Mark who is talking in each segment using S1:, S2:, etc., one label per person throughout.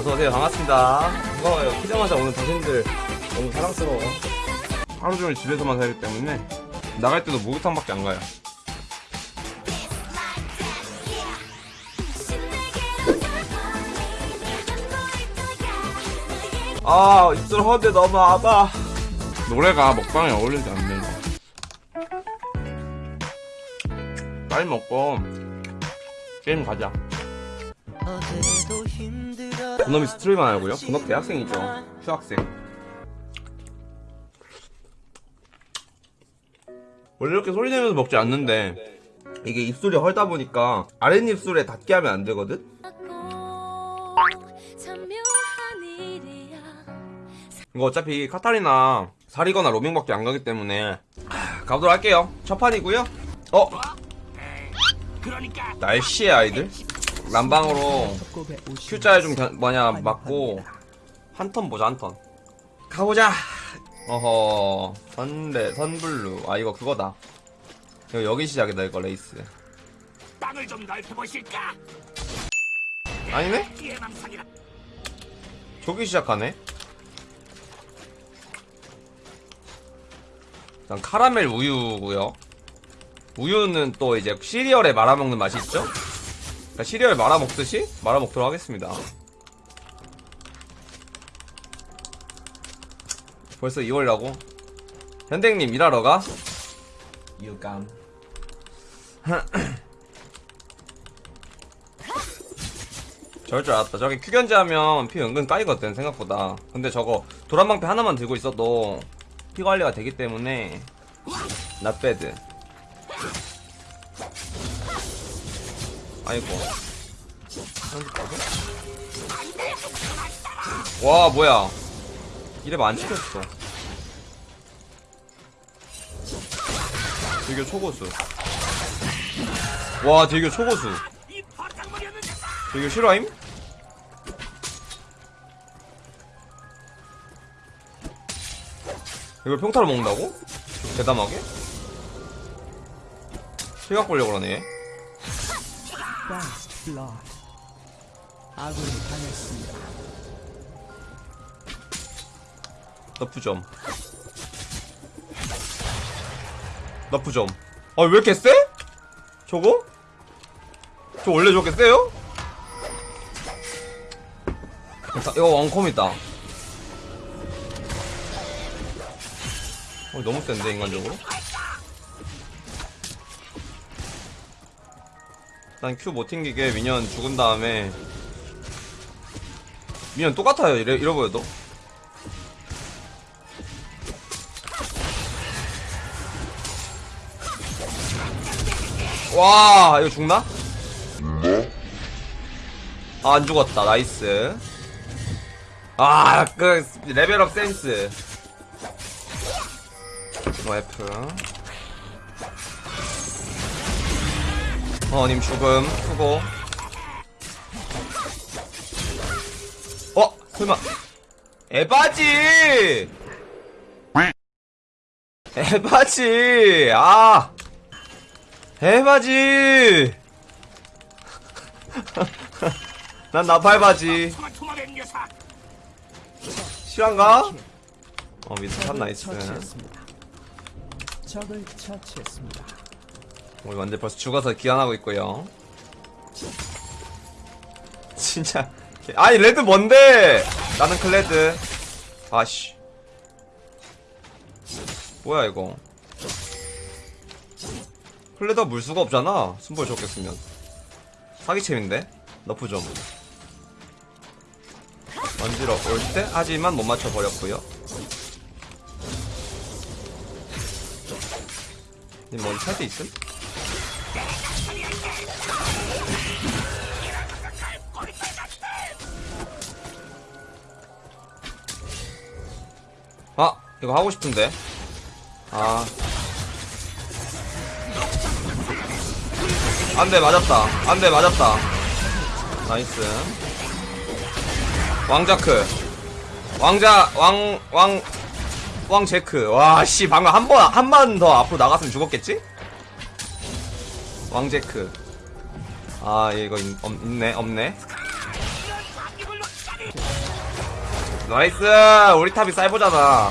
S1: 어서오세요. 반갑습니다. 반가워요. 키자마자 오는 당신들 너무 사랑스러워 하루 종일 집에서만 살기 때문에 나갈 때도 목욕탕밖에 안 가요. 아 입술 허데 너무 아파. 노래가 먹방에 어울리지 않네 빨리 먹고 게임 가자 그놈이 스트리머 아니고요? 그놈 대학생이죠. 휴학생. 원래 이렇게 소리 내면서 먹지 않는데 이게 입술이 헐다 보니까 아랫입술에 닿게 하면 안 되거든? 이거 어차피 카타리나 살이거나 로밍밖에 안 가기 때문에 하, 가보도록 할게요. 첫 판이고요. 어? 날씨의 아이들 난방으로 Q자에 좀 견- 뭐냐 맞고 한 턴 보자 한 턴. 가보자. 어허 선레 선블루. 아 이거 그거다. 이거 여기 시작이다 이거 레이스.
S2: 땅을 좀 넓혀보실까?
S1: 아니네? 저기 시작하네. 일단 카라멜 우유고요. 우유는 또 이제 시리얼에 말아먹는 맛이 있죠? 그러니까 시리얼 말아먹듯이 말아먹도록 하겠습니다 벌써 2월이라고? 현댕님 일하러 가? 유감 저럴 줄 알았다. 저기 큐견제 하면 피 은근 까이거든, 생각보다. 근데 저거 도란방패 하나만 들고 있어도 피 관리가 되기 때문에 bad. 아이고. 와, 뭐야. 이래면 안 찍혔어. 대교 초고수. 와, 대교 초고수. 대교 실화임? 이걸 평타로 먹는다고? 대담하게? 시각 보려고 그러네.
S3: First blood. 아군이 당했습니다.
S1: nerf 좀. nerf 좀. 아, 왜 이렇게 세? 저거? 저 원래 저렇게 세요? 자, 이거 원컴이다. 어, 너무 센데, 인간적으로? 일단 Q 못 튕기게 미니언 죽은 다음에 미니언 똑같아요, 이래, 보여도. 와 이거 죽나? 아, 안 죽었다 나이스 아 그 레벨업 센스 뭐 F 어님 죽음. 수고. 어 설마. 에바지! 에바지! 아! 해바지! 난 나팔바지. 실한가? 어 mid top nice. 어.
S3: 적을 처치했습니다.
S1: 우리 완전 벌써 죽어서 귀환하고 있고요. 진짜. 아니 red 뭔데? 나는 클레드. 아씨. 뭐야 이거? 클레드가 물 수가 없잖아. 순벌 적겠으면. 사기챔인데? 너프 좀. 먼지러 올때? 하지만 못 맞춰버렸고요. 님 머리 찰때 있음? 이거 하고 싶은데. 아. 안돼 맞았다. 안돼 맞았다. nice. 왕자크. 왕자 왕 왕 왕제크. 와씨 방금 한 번 한 번 더 앞으로 나갔으면 죽었겠지? 왕제크. 아 이거 있, 없, 있네 없네. Nice! 우리 top이 쌀보잖아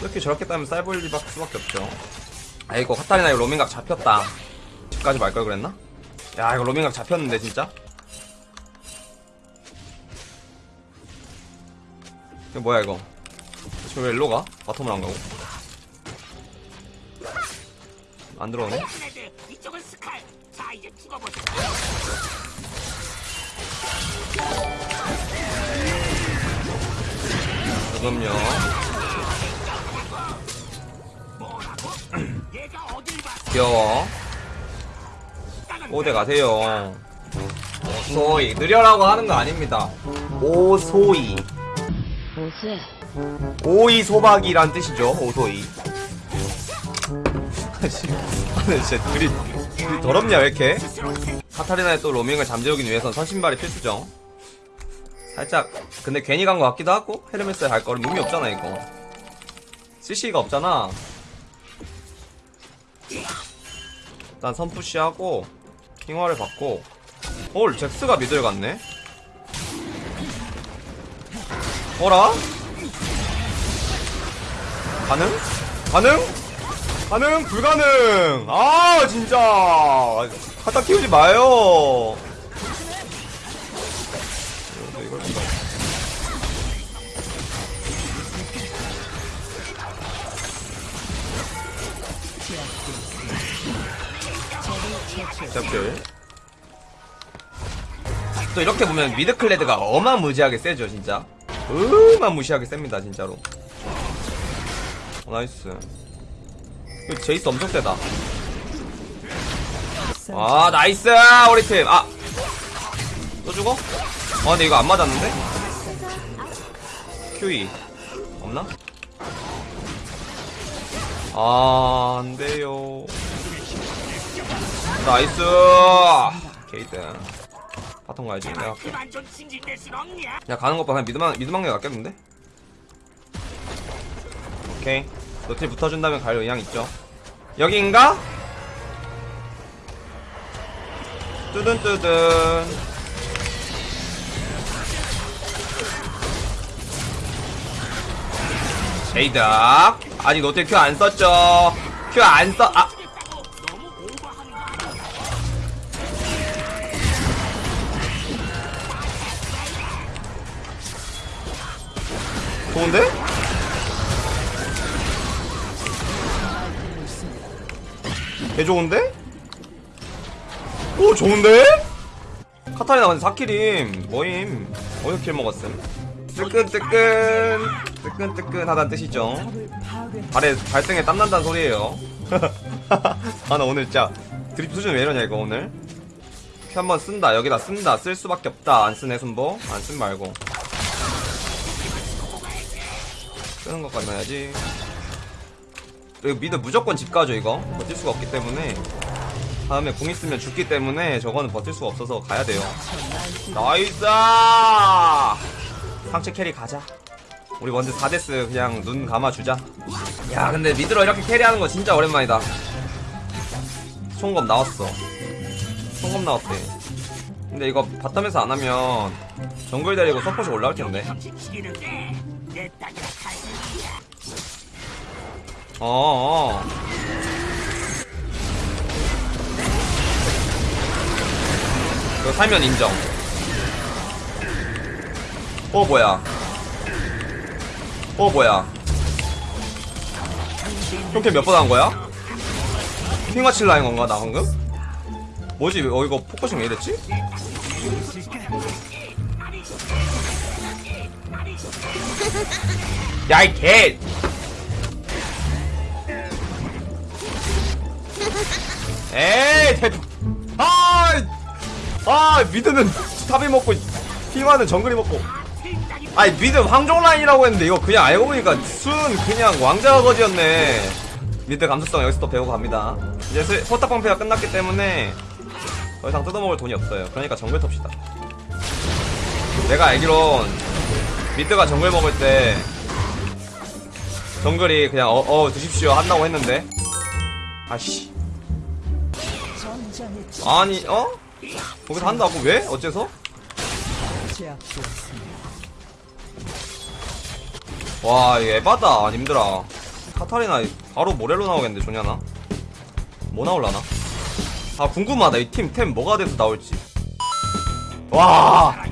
S1: 이렇게 저렇게 따면 리 수밖에 없죠 아 이거 카타리나 이거 로밍각 잡혔다 집 가지 말 걸 그랬나? 야 이거 로밍각 잡혔는데 진짜 이거 뭐야 이거 지금 왜 일로 가? bottom을 안 가고 안 들어오네. 그럼요 귀여워. 오대 가세요. 오소이. 느려라고 하는 거 아닙니다. 오소이. 오이 소박이란 뜻이죠 오소이. 아니 진짜 둘이 둘이 더럽냐 왜 이렇게? 카타리나의 또 로밍을 잠재우기 위해선 선신발이 필수죠. 살짝 근데 괜히 간 것 같기도 하고 헤르메스에 갈 거는 의미 없잖아 이거. CC가 없잖아 일단 선푸시하고 킹화를 받고 헐 잭스가 미들 갔네 어라? 가능? 가능? 가능? 불가능! 아, 진짜! 갖다 키우지 마요! 잡들. 또 이렇게 보면 mid 클레드가 어마무지하게 세죠, 진짜. 어마무시하게 셉니다, 진짜로. 어, nice. 제이스 엄청 세다. 아, 나이스! 우리 팀! 아! 또 죽어? 아, 근데 이거 안 맞았는데? QE. 없나? 아, 안 돼요. 나이스! 게이드. 바통 가야지. 내가
S2: 없냐?
S1: 야 가는 것봐 그냥 미드망 미드망에 갔겠는데? 오케이 노틸 붙어준다면 갈 의향 있죠 여기인가? 뚜든 제이닥 아직 노틸 큐 안 썼죠 큐 안 써.. 아 좋은데? 개 좋은데? 오 좋은데? 카타리나 완전 4kill임 뭐임? 어디서 kill 먹었음? 뜨끈뜨끈. 뜨끈뜨끈하다는 뜻이죠. 발에 발등에 땀난다는 소리예요. 아 나 오늘 진짜 드립 수준 왜 이러냐 이거 오늘? Q 한번 쓴다. 여기다 쓴다. 쓸 수밖에 없다. 안 쓰네 순보. 안 쓴 말고 쓰는 것까지 넣어야지. 이거 mid 무조건 집 가죠 이거. 버틸 수가 없기 때문에. 다음에 궁 있으면 죽기 때문에 저거는 버틸 수가 없어서 가야 돼요. Nice! 상체 carry 가자. 우리 먼저 4death 그냥 눈 감아주자. 야 근데 mid로 이렇게 carry하는 거 진짜 오랜만이다. 총검 나왔어. 총검 나왔대. 근데 이거 bottom에서 안 하면 정글 데리고 서폿이 올라올 텐데 어어 이거 살면 인정 어 뭐야 어 뭐야 이렇게 몇번 한 거야? 핑화 칠라 한 건가 나 방금? 뭐지 어 이거 focusing 왜 이랬지? 야 이 개. 에이 대 아, 아 mid는 top이 먹고 핑와는 정글이 먹고. 아니 mid 왕족 라인이라고 했는데 이거 그냥 알고 보니까 순 그냥 왕자 거지였네. mid 감수성 여기서 또 배우고 갑니다. 이제 스- 포탑 방패가 끝났기 때문에 더 이상 뜯어먹을 돈이 없어요. 그러니까 정글 텁시다. 내가 알기론 mid가 정글 먹을 때 정글이 그냥 어, 어 드십시오 한다고 했는데 아씨 아니 어? 거기서 한다고 왜? 어째서? 와, 이거 에바다, 님들아. 카타리나 바로 모렐로 나오겠는데, 조냐나? 뭐 나올라나? 아, 궁금하다. 이 팀, 템 뭐가 돼서 나올지. 와!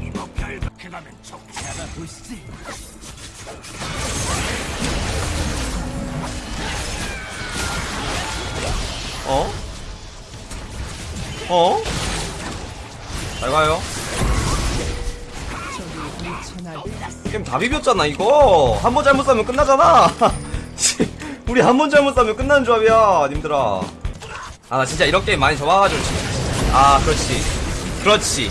S1: 어? 어? 잘 가요. 게임 다 비볐잖아, 이거. 한 번 잘못 싸면 끝나잖아. 씨, 우리 한 번 잘못 싸면 끝나는 조합이야, 님들아. 아, 나 진짜 이런 게임 많이 접어가지고. 진- 아, 그렇지. 그렇지.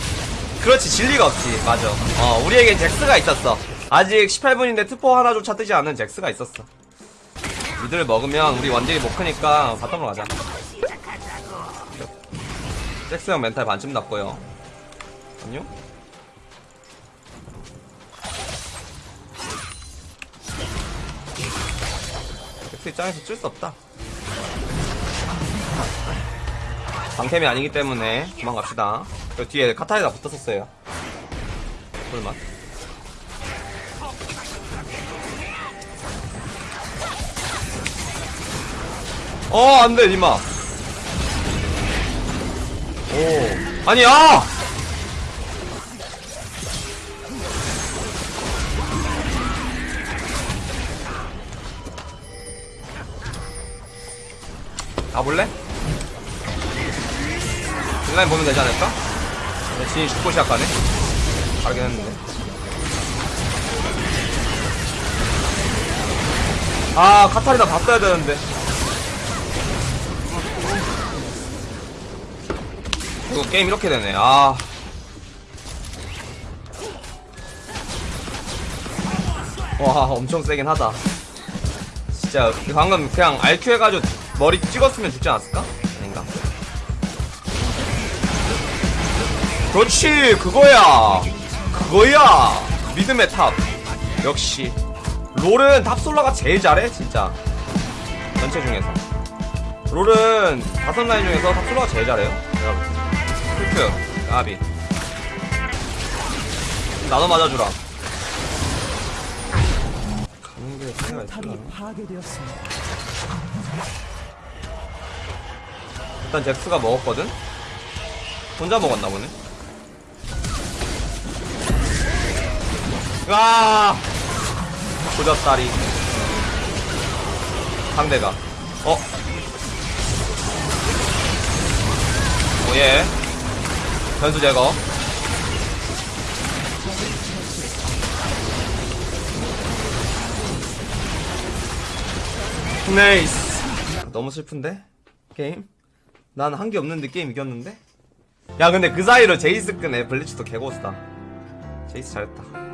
S1: 그렇지, 진리가 없지. 맞아. 어, 우리에겐 잭스가 있었어. 아직 18분인데 투포 하나조차 뜨지 않은 잭스가 있었어. 미드를 먹으면 우리 원딜이 못 크니까 bottom으로 가자. 잭스 형 멘탈 반쯤 났고요. 안녕? 잭스 입장에서 쓸 수 없다. 방템이 아니기 때문에 도망갑시다. 그 뒤에 카타리나 붙었었어요. 설마. 어, 안 돼, 니마. 오. 아니, 아! 가볼래? 인라인 보면 되지 않을까? 내 진이 죽고 시작하네? 다르긴 했는데. 아, 카타리나 봤어야 되는데. 이거 게임 이렇게 되네, 아. 와, 엄청 세긴 하다. 진짜, 방금 그냥 RQ 해가지고 머리 찍었으면 죽지 않았을까? 아닌가? 그렇지 그거야. 그거야. 믿음의 top. 역시. 롤은 top soloer가 제일 잘해 진짜. 전체 중에서. 롤은 다섯 라인 중에서 탑솔라가 제일 잘해요. 여러분 풀크 아비 나도 맞아주라 가는 게
S3: 파괴되었습니다.
S1: 일단 잭스가 먹었거든? 혼자 먹었나 보네? 와! 조졌다리. 상대가. 어? Oh yeah. 변수 제거. Nice. 너무 슬픈데? 게임? 난 한 게 없는데 게임 이겼는데? 야 근데 그 사이로 제이스 끄네 블리츠도 개고수다 제이스 잘했다